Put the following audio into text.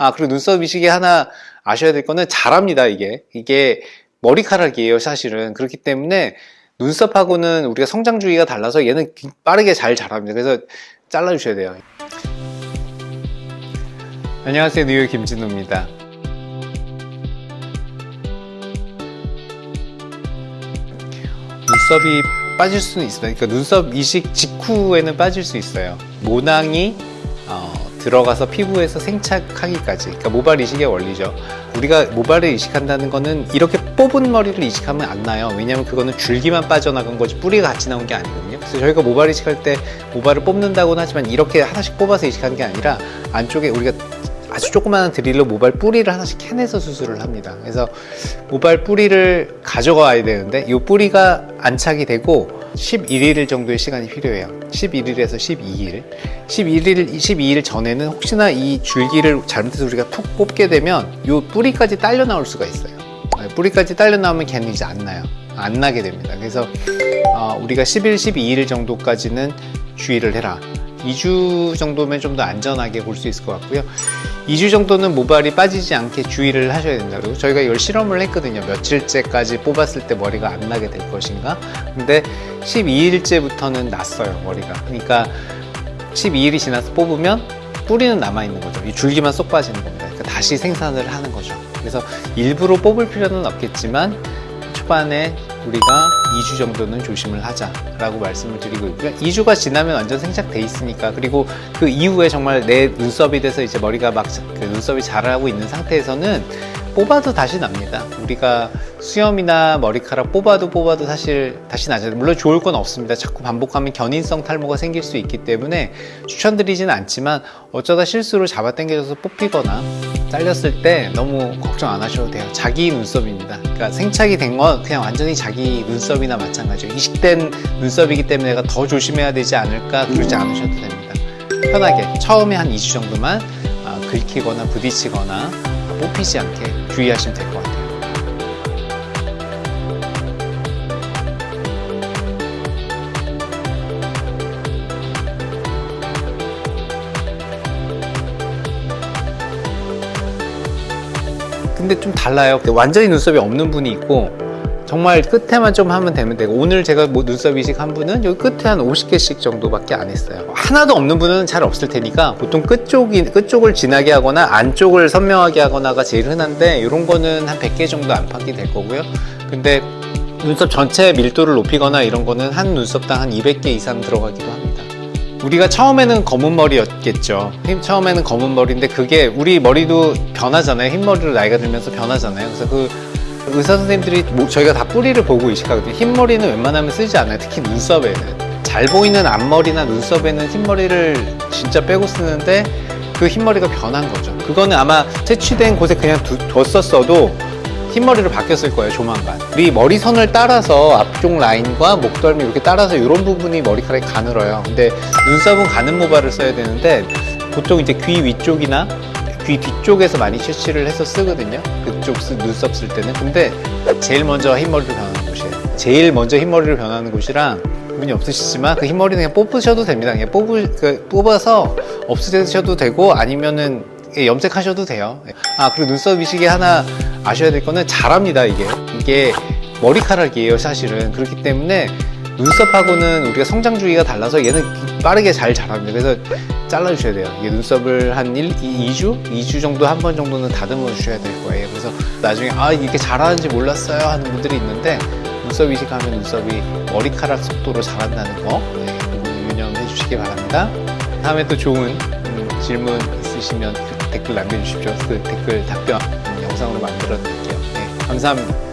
아 그리고 눈썹 이식이 하나 아셔야 될 거는 잘합니다 이게. 이게 머리카락이에요 사실은. 그렇기 때문에 눈썹하고는 우리가 성장 주기가 달라서 얘는 빠르게 잘 자랍니다. 그래서 잘라 주셔야 돼요. 안녕하세요 뉴욕 김진우입니다. 눈썹이 빠질 수는 있습니다 그러니까 눈썹 이식 직후에는 빠질 수 있어요. 모낭이 어, 들어가서 피부에서 생착하기까지. 그러니까 모발 이식의 원리죠. 우리가 모발을 이식한다는 거는 이렇게 뽑은 머리를 이식하면 안 나요. 왜냐면 그거는 줄기만 빠져나간 거지 뿌리가 같이 나온 게 아니거든요. 그래서 저희가 모발 이식할 때 모발을 뽑는다고는 하지만 이렇게 하나씩 뽑아서 이식하는 게 아니라 안쪽에 우리가 아주 조그마한 드릴로 모발 뿌리를 하나씩 캐내서 수술을 합니다. 그래서 모발 뿌리를 가져가야 되는데 이 뿌리가 안착이 되고 11일 정도의 시간이 필요해요. 11일에서 12일. 11일, 12일 전에는 혹시나 이 줄기를 잘못해서 우리가 툭 뽑게 되면 이 뿌리까지 딸려 나올 수가 있어요. 네, 뿌리까지 딸려 나오면 걔는 이제 안 나요. 안 나게 됩니다. 그래서 어, 우리가 10일, 12일 정도까지는 주의를 해라 2주 정도면 좀 더 안전하게 볼 수 있을 것 같고요. 2주 정도는 모발이 빠지지 않게 주의를 하셔야 된다. 그리고 저희가 이걸 실험을 했거든요. 며칠째까지 뽑았을 때 머리가 안 나게 될 것인가? 근데 12일째부터는 났어요 머리가. 그러니까 12일이 지나서 뽑으면 뿌리는 남아있는 거죠. 이 줄기만 쏙 빠지는 겁니다. 그러니까 다시 생산을 하는 거죠. 그래서 일부러 뽑을 필요는 없겠지만 초반에 우리가 2주 정도는 조심을 하자라고 말씀을 드리고 있고요. 2주가 지나면 완전 생착돼 있으니까 그리고 그 이후에 정말 내 눈썹이 돼서 이제 머리가 막 그 눈썹이 자라고 있는 상태에서는 뽑아도 다시 납니다. 우리가 수염이나 머리카락 뽑아도 뽑아도 사실 다시 나죠. 물론 좋을 건 없습니다. 자꾸 반복하면 견인성 탈모가 생길 수 있기 때문에 추천드리지는 않지만 어쩌다 실수로 잡아당겨져서 뽑히거나 잘렸을 때 너무 걱정 안 하셔도 돼요. 자기 눈썹입니다. 그러니까 생착이 된 건 그냥 완전히 자기 눈썹이나 마찬가지예요. 이식된 눈썹이기 때문에 내가 더 조심해야 되지 않을까 그러지 않으셔도 됩니다. 편하게 처음에 한 2주 정도만 아, 긁히거나 부딪히거나 뽑히지 않게 주의하시면 될 것 같아요. 근데 좀 달라요. 완전히 눈썹이 없는 분이 있고 정말 끝에만 좀 하면 되면 되고 오늘 제가 뭐 눈썹 이식 한 분은 여기 끝에 한 50개씩 정도밖에 안 했어요. 하나도 없는 분은 잘 없을 테니까 보통 끝쪽이, 끝쪽을 진하게 하거나 안쪽을 선명하게 하거나가 제일 흔한데 이런 거는 한 100개 정도 안팎이 될 거고요. 근데 눈썹 전체 밀도를 높이거나 이런 거는 한 눈썹당 한 200개 이상 들어가기도 합니다 우리가 처음에는 검은 머리였겠죠. 처음에는 검은 머리인데 그게 우리 머리도 변하잖아요. 흰머리로 나이가 들면서 변하잖아요. 그래서 그 의사 선생님들이 뭐 저희가 다 뿌리를 보고 이식하거든요. 흰머리는 웬만하면 쓰지 않아요. 특히 눈썹에는. 잘 보이는 앞머리나 눈썹에는 흰머리를 진짜 빼고 쓰는데 그 흰머리가 변한 거죠. 그거는 아마 채취된 곳에 그냥 두, 뒀었어도 흰머리로 바뀌었을 거예요 조만간. 우리 머리선을 따라서 앞쪽 라인과 목덜미 이렇게 따라서 이런 부분이 머리카락이 가늘어요. 근데 눈썹은 가는 모발을 써야 되는데 보통 이제 귀 위쪽이나 귀 뒤쪽에서 많이 채취를 해서 쓰거든요. 그쪽 쓰, 눈썹 쓸 때는. 근데 제일 먼저 흰머리로 변하는 곳이에요 제일 먼저 흰머리로 변하는 곳이랑 분이 없으시지만 그 흰머리는 그냥 뽑으셔도 됩니다. 그냥 뽑을, 그, 뽑아서 없으셔도 되고 아니면은 염색하셔도 돼요. 아 그리고 눈썹 이식이 하나 아셔야 될 거는 잘합니다 이게. 이게 머리카락이에요 사실은. 그렇기 때문에 눈썹하고는 우리가 성장 주기가 달라서 얘는 빠르게 잘 자랍니다. 그래서 잘라주셔야 돼요. 이게 눈썹을 한 1, 2, 2주? 2주 정도 한 번 정도는 다듬어 주셔야 될 거예요. 그래서 나중에 아 이게 잘하는지 몰랐어요 하는 분들이 있는데 눈썹 이식하면 눈썹이 머리카락 속도로 자란다는 거 네, 유념해 주시기 바랍니다. 다음에 또 좋은 음, 질문 있으시면 댓글 남겨주십시오. 그 댓글 답변 음, 영상으로 만들어 드릴게요. 네, 감사합니다